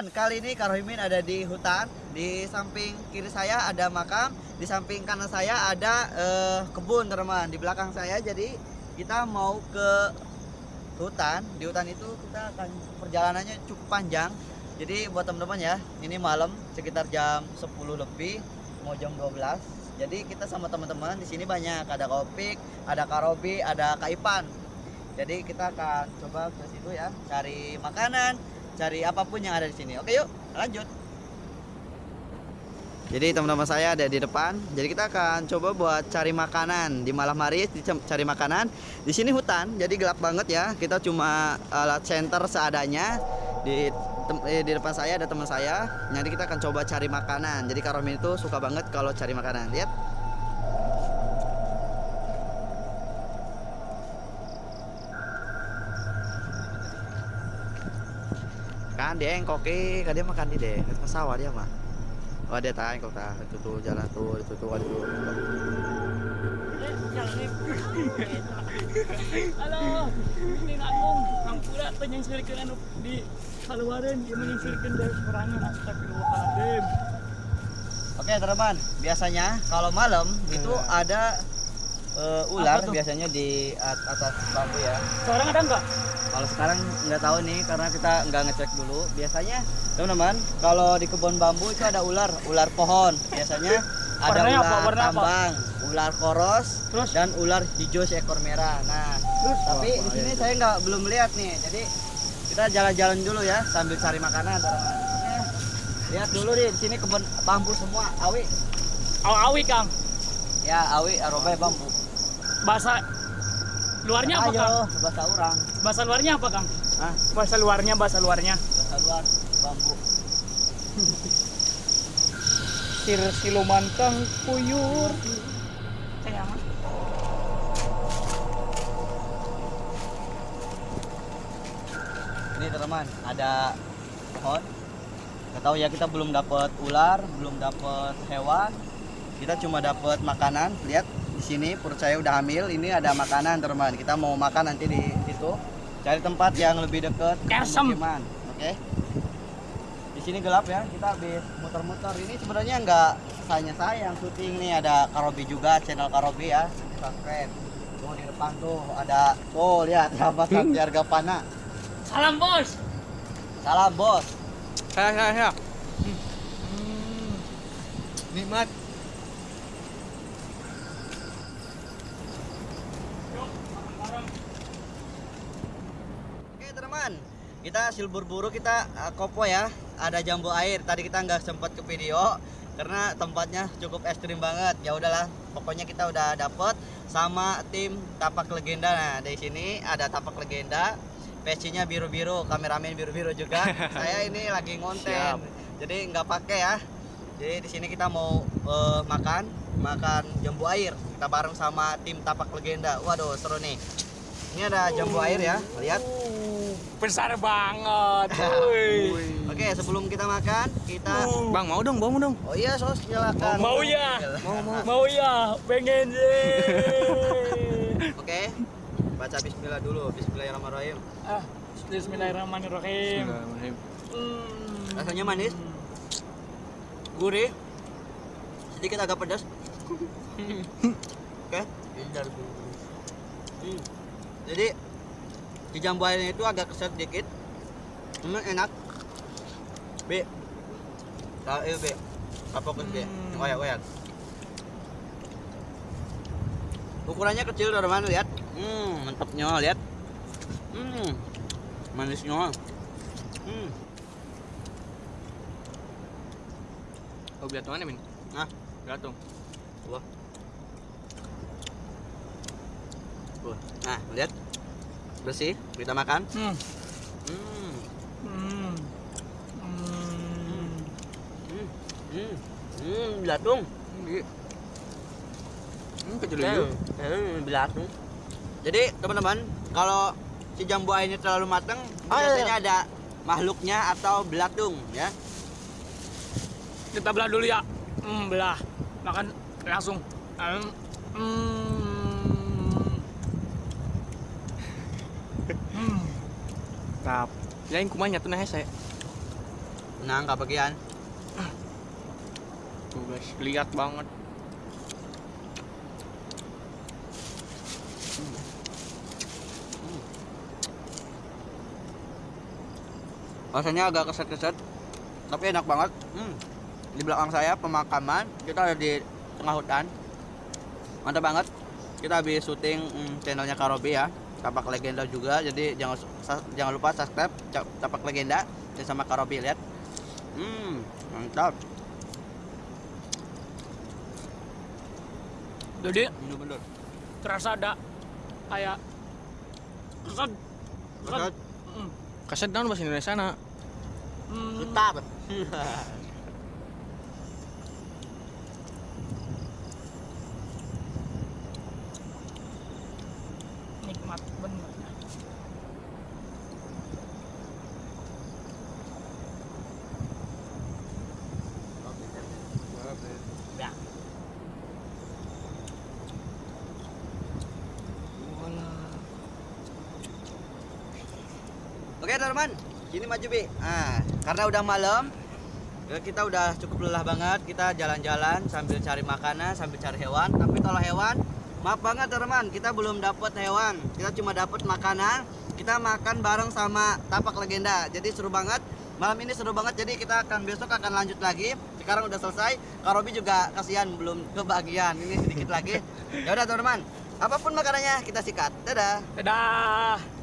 teman-teman, kali ini Karohimin ada di hutan. Di samping kiri saya ada makam, di samping kanan saya ada eh, kebun, teman. Di belakang saya jadi kita mau ke hutan. Di hutan itu kita akan perjalanannya cukup panjang. Jadi buat teman-teman ya, ini malam sekitar jam 10 lebih, mau jam 12. Jadi kita sama teman-teman di sini banyak, ada Kopik, ada Karobi, ada Kaipan. Jadi kita akan coba ke situ ya, cari makanan, cari apa pun yang ada di sini. Oke yuk, lanjut. Jadi teman-teman saya ada di depan. Jadi kita akan coba buat cari makanan di malam hari cari makanan. Di sini hutan, jadi gelap banget ya. Kita cuma alat center seadanya. Di eh, di depan saya ada teman saya. Jadi kita akan coba cari makanan. Jadi Karomin itu suka banget kalau cari makanan. Lihat. Kan dia yang koki kan dia makan di deh ke sawah dia mah oh dia tahan kok tah itu tuh jalan tuh itu tuh tuh Halo, ini Agung. Kang pula penyengsirkan anu di Kaluaran, dia menyengsirkan dari perangan Astagfirullahaladzim. oke teman biasanya kalau malam itu ada eh, ular biasanya di at- atas bambu ya Sekarang ada enggak? Kalau sekarang nggak tahu nih karena kita nggak ngecek dulu biasanya teman-teman kalau di kebun bambu itu ada ular ular pohon biasanya ada Warnanya ular apa? Warna apa? tambang ular koros Terus? dan ular hijau seekor merah nah Terus? tapi di sini saya nggak belum lihat nih jadi kita jalan-jalan dulu ya sambil cari makanan teman-teman Oke. lihat dulu nih di sini kebun bambu semua awi Awi Kang. ya awi arobai bambu Bahasa luarnya apa Kang? bahasa orang Bahasa luarnya apa Kang? Hah? Bahasa luarnya, bahasa luarnya. bahasa luar bambu Sir siluman Kang puyur. Sayang. ini teman ada pohon nggak tahu ya kita belum dapat ular belum dapat hewan kita cuma dapat makanan lihat di sini perut saya udah hamil ini ada makanan teman kita mau makan nanti di situ cari tempat yang lebih dekat ke Kesem. pemukiman oke di sini gelap ya kita habis muter-muter ini sebenarnya nggak hanya saya yang syuting nih ada Karobi juga channel Karobi ya subscribe tuh di depan tuh ada tuh lihat sahabat keluarga Pana Salam bos. salam bos Saya, saya, saya. Hmm. Nikmat. Oke teman, kita hasil berburu kita uh, kopo ya. Ada jambu air. Tadi kita nggak sempat ke video karena tempatnya cukup ekstrim banget. Ya udahlah, pokoknya kita udah dapet sama tim tapak legenda. Nah di sini ada tapak legenda. Pecinya biru-biru, kameramen biru-biru juga. Saya ini lagi ngonten, Siap. jadi nggak pakai ya. Jadi di sini kita mau eh, makan, makan jambu air. Kita bareng sama tim tapak legenda. Waduh seru nih. Ini ada jambu air ya, lihat. Uh, besar banget. Woi. Oke, sebelum kita makan, kita Bang, mau dong, mau dong. Oh iya, sos silakan. Mau ya? Mau, mau. Mau ya, pengen deh. Oke. Baca bismillah dulu. Bismillahirrahmanirrahim. ah, Bismillahirrahmanirrahim. Bismillahirrahmanirrahim. Hmm. Rasanya manis. Gurih. Sedikit agak pedas. Oke. Hmm. Jadi di jambu airnya itu agak keset dikit. Enak. B. Tahu B. Apa B? Hmm. Oyak, oyak. Ukurannya kecil teman-teman lihat. Hmm, mantapnya lihat. Hmm. Manisnya. Hmm. Oh, biar mana, Min? Nah, Gatung. Wah. Wah. Nah, lihat. Bersih, kita makan. Hmm. Hmm. Hmm. Hmm. Hmm. Belatung. Iya. Hmm, kecil Hmm, belatung. Jadi, teman-teman, kalau si jambu airnya terlalu matang, Ah, iya, biasanya ada makhluknya atau belatung, ya. Kita belah dulu ya. Hmm, belah. Makan langsung. Hmm. Hmm. Hmm. Tap. Lain kumanya tuh nah saya. Nang kebagian. Tuh guys, lihat banget. Rasanya agak keset-keset, tapi enak banget. Hmm. Di belakang saya pemakaman, kita ada di tengah hutan. Mantap banget. Kita habis syuting hmm, channelnya Karobi ya, Tapak Legenda juga. Jadi jangan jangan lupa subscribe Tapak Legenda dan sama Karobi lihat. Hmm, mantap. Jadi Bener-bener. terasa ada kayak kesan Keset, Mm. Kaset daun bahasa Indonesia na. Hmm, Tetap. nikmat bener. Ya. Oke teman, sini maju bi. Nah, karena udah malam, ya kita udah cukup lelah banget. Kita jalan-jalan sambil cari makanan, sambil cari hewan. Tapi kalau hewan, maaf banget teman, kita belum dapat hewan. Kita cuma dapat makanan. Kita makan bareng sama tapak legenda. Jadi seru banget. Malam ini seru banget. Jadi kita akan besok akan lanjut lagi. Sekarang udah selesai. Karobi juga kasihan belum kebagian. Ini sedikit lagi. Ya udah teman-teman. Apa pun makanannya kita sikat. Dadah. Dadah.